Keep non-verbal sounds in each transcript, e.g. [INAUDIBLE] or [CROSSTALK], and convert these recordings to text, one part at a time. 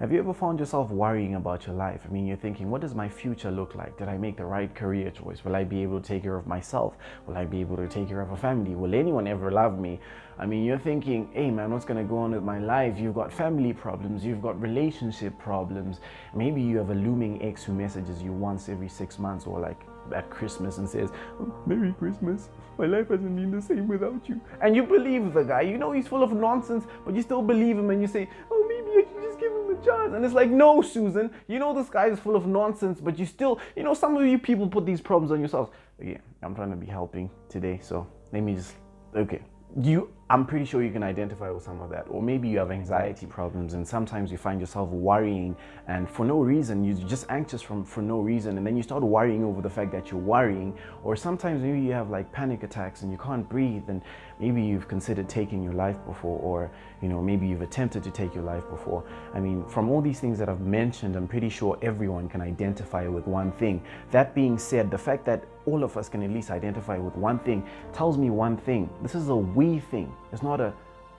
Have you ever found yourself worrying about your life? I mean, you're thinking, what does my future look like? Did I make the right career choice? Will I be able to take care of myself? Will I be able to take care of a family? Will anyone ever love me? I mean, you're thinking, hey man, what's gonna go on with my life? You've got family problems, you've got relationship problems. Maybe you have a looming ex who messages you once every six months or like at Christmas and says, oh, Merry Christmas. My life hasn't been the same without you. And you believe the guy. You know he's full of nonsense, but you still believe him and you say, oh, chance. And it's like, no, Susan, you know this guy is full of nonsense, but you still, you know, some of you people put these problems on yourselves. Again, I'm trying to be helping today, so let me just, okay you i'm pretty sure you can identify with some of that or maybe you have anxiety problems and sometimes you find yourself worrying and for no reason you're just anxious from for no reason and then you start worrying over the fact that you're worrying or sometimes maybe you have like panic attacks and you can't breathe and maybe you've considered taking your life before or you know maybe you've attempted to take your life before. I mean from all these things that i've mentioned i'm pretty sure everyone can identify with one thing. That being said the fact that all of us can at least identify with one thing tells me one thing. This is a we thing it's not a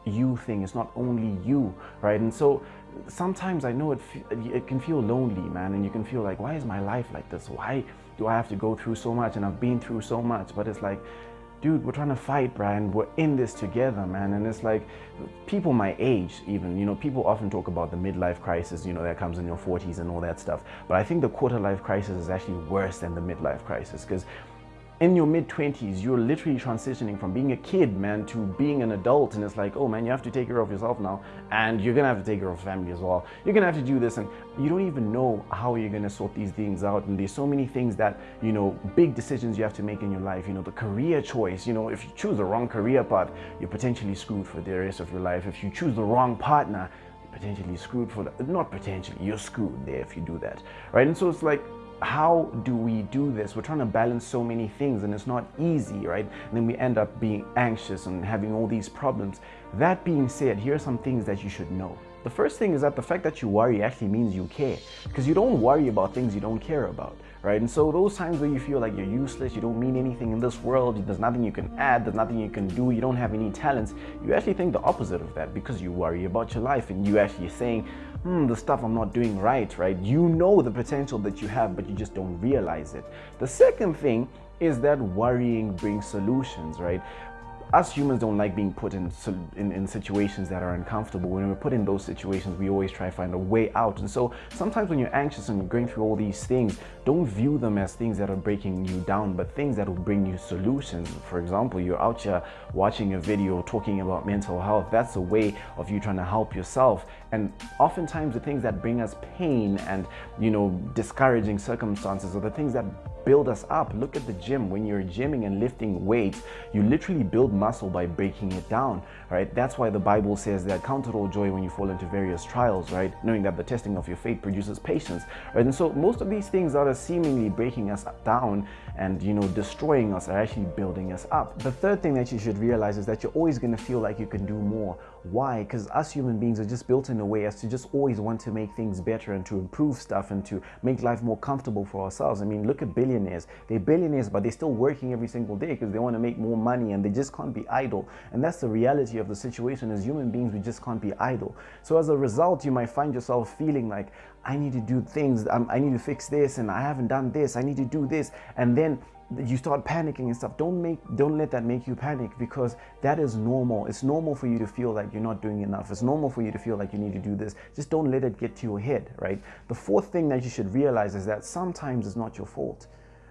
you thing it's not only you right and so sometimes i know it it can feel lonely man and you can feel like why is my life like this why do i have to go through so much and i've been through so much but it's like dude, we're trying to fight, Brian. We're in this together, man. And it's like people my age, even, you know, people often talk about the midlife crisis, you know, that comes in your 40s and all that stuff. But I think the quarter life crisis is actually worse than the midlife crisis because in your mid 20s, you're literally transitioning from being a kid, man, to being an adult. And it's like, oh man, you have to take care of yourself now. And you're gonna have to take care of family as well. You're gonna have to do this. And you don't even know how you're gonna sort these things out. And there's so many things that, you know, big decisions you have to make in your life. You know, the career choice, you know, if you choose the wrong career path, you're potentially screwed for the rest of your life. If you choose the wrong partner, you're potentially screwed for that. Not potentially, you're screwed there if you do that. Right. And so it's like, how do we do this? We're trying to balance so many things and it's not easy, right? And then we end up being anxious and having all these problems. That being said, here are some things that you should know. The first thing is that the fact that you worry actually means you care because you don't worry about things you don't care about, right? And so those times where you feel like you're useless, you don't mean anything in this world, there's nothing you can add, there's nothing you can do, you don't have any talents, you actually think the opposite of that because you worry about your life and you actually saying, hmm, the stuff I'm not doing right, right? You know the potential that you have, but you just don't realize it. The second thing is that worrying brings solutions, right? Us humans don't like being put in, in, in, situations that are uncomfortable. When we're put in those situations, we always try to find a way out. And so sometimes when you're anxious and you're going through all these things, don't view them as things that are breaking you down, but things that will bring you solutions. For example, you're out here watching a video talking about mental health. That's a way of you trying to help yourself. And oftentimes the things that bring us pain and, you know, discouraging circumstances are the things that build us up. Look at the gym. When you're gymming and lifting weights, you literally build muscle by breaking it down, right? That's why the Bible says that count it all joy when you fall into various trials, right? Knowing that the testing of your faith produces patience, right? And so most of these things that are seemingly breaking us down and, you know, destroying us are actually building us up. The third thing that you should realize is that you're always going to feel like you can do more. Why? Because us human beings are just built in a way as to just always want to make things better and to improve stuff and to make life more comfortable for ourselves. I mean, look at They're billionaires, but they're still working every single day because they want to make more money and they just can't be idle. And that's the reality of the situation as human beings, we just can't be idle. So as a result, you might find yourself feeling like, I need to do things, I need to fix this and I haven't done this, I need to do this. And then you start panicking and stuff. Don't make don't let that make you panic because that is normal. It's normal for you to feel like you're not doing enough. It's normal for you to feel like you need to do this. Just don't let it get to your head right? The fourth thing that you should realize is that sometimes it's not your fault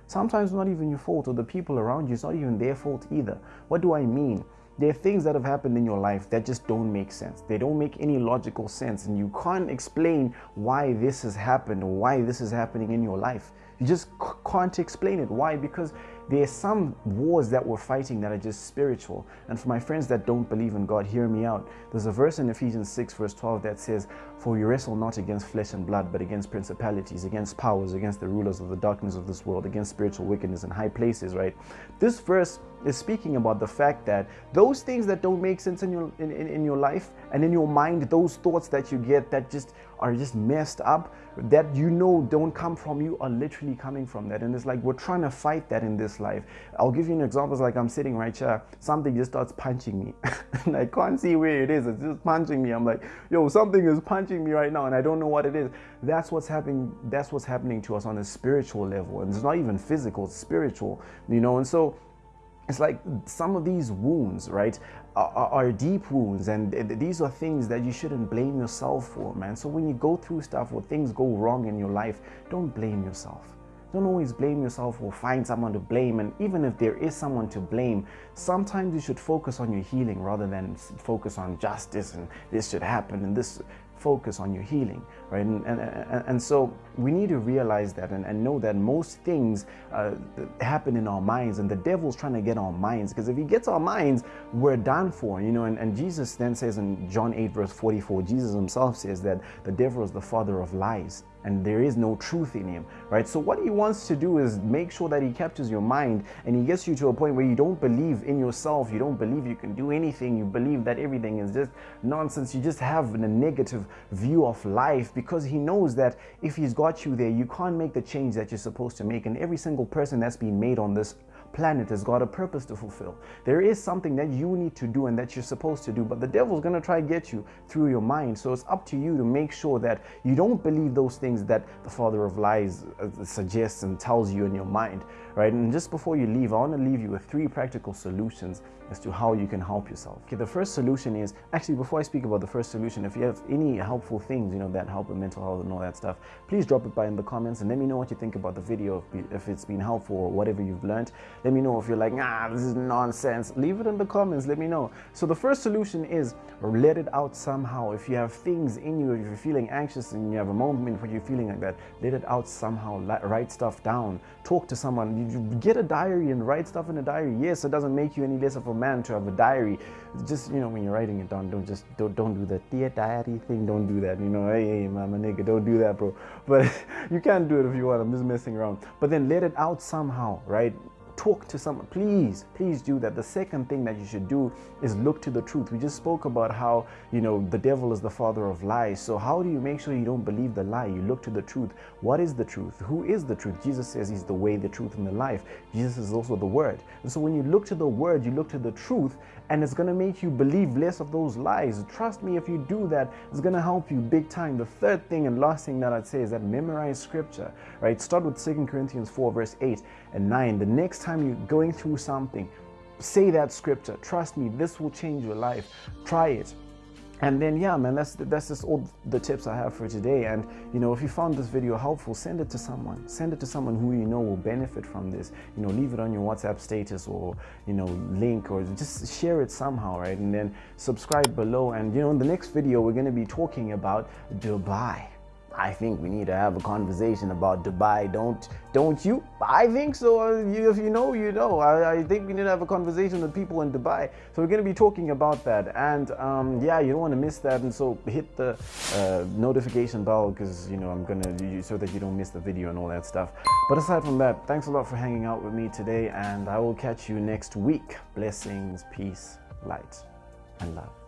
sometimes not even your fault or the people around you it's not even their fault either what do i mean there are things that have happened in your life that just don't make sense. They don't make any logical sense, and you can't explain why this has happened or why this is happening in your life. You just can't explain it. Why? Because there are some wars that we're fighting that are just spiritual. And for my friends that don't believe in God, hear me out. There's a verse in Ephesians 6, verse 12 that says, For we wrestle not against flesh and blood, but against principalities, against powers, against the rulers of the darkness of this world, against spiritual wickedness in high places, right? This verse is speaking about the fact that those things that don't make sense in your in, in, in your life and in your mind, those thoughts that you get that just are just messed up, that you know don't come from you are literally coming from that. And it's like we're trying to fight that in this life. I'll give you an example. It's like I'm sitting right here, something just starts punching me. [LAUGHS] and I can't see where it is. It's just punching me. I'm like, yo, something is punching me right now, and I don't know what it is. That's what's happening. That's what's happening to us on a spiritual level. And it's not even physical, it's spiritual, you know. And so it's like some of these wounds, right, are, are, deep wounds, and these are things that you shouldn't blame yourself for, man. So when you go through stuff or things go wrong in your life, don't blame yourself. Don't always blame yourself or find someone to blame. And even if there is someone to blame, sometimes you should focus on your healing rather than focus on justice and this should happen and this focus on your healing, right? And, and, and, so we need to realize that and, and know that most things uh, happen in our minds and the devil's trying to get our minds because if he gets our minds, we're done for, you know. And, and Jesus then says in John 8, verse 44, Jesus himself says that the devil is the father of lies and there is no truth in him, right? So what he wants to do is make sure that he captures your mind and he gets you to a point where you don't believe in yourself, you don't believe you can do anything, you believe that everything is just nonsense, you just have a negative view of life because he knows that if he's got you there, you can't make the change that you're supposed to make. And every single person that's been made on this planet has got a purpose to fulfill. There is something that you need to do and that you're supposed to do, but the devil's to try to get you through your mind. So it's up to you to make sure that you don't believe those things that the father of lies uh, suggests and tells you in your mind, right? And just before you leave, I want to leave you with three practical solutions as to how you can help yourself. Okay, the first solution is actually before I speak about the first solution, if you have any helpful things, you know, that help with mental health and all that stuff, please drop it by in the comments and let me know what you think about the video, if, it's been helpful or whatever you've learned. Let me know if you're like, ah, this is nonsense. Leave it in the comments, let me know. So the first solution is let it out somehow. If you have things in you, if you're feeling anxious and you have a moment where you're feeling like that, let it out somehow. Write stuff down. Talk to someone. You get a diary and write stuff in a diary. Yes, it doesn't make you any less of a man to have a diary. Just, you know, when you're writing it down, don't just, don't, don't do the dear diary thing. Don't do that. You know, hey, hey, mama nigga, don't do that, bro. [LAUGHS] But [LAUGHS] you can do it if you want. I'm just messing around. But then let it out somehow, right? Talk to someone. Please please do that. The second thing that you should do is look to the truth. We just spoke about how you know the devil is the father of lies. So how do you make sure you don't believe the lie? You look to the truth. What is the truth? Who is the truth? Jesus says he's the way the truth and the life. Jesus is also the word. And so when you look to the word you look to the truth and it's going to make you believe less of those lies. Trust me if you do that it's going to help you big time. The third thing and last thing that i'd say is that memorize scripture right? Start with Second corinthians 4 verse 8 and 9 the next time you're going through something, say that scripture. Trust me, this will change your life. Try it. And then, yeah, man, that's that's just all the tips I have for today. And you know, if you found this video helpful, send it to someone. Send it to someone who you know will benefit from this. You know, leave it on your WhatsApp status or you know, link or just share it somehow, right? And then subscribe below. And you know, in the next video, we're going to be talking about Dubai. I think we need to have a conversation about Dubai. Don't don't you? I think so. If you know, you know. I, I, think we need to have a conversation with people in Dubai. So we're going to be talking about that. And um, yeah, you don't want to miss that. And so hit the uh, notification bell because you know I'm gonna so that you don't miss the video and all that stuff. But aside from that, thanks a lot for hanging out with me today, and I will catch you next week. Blessings, peace, light, and love.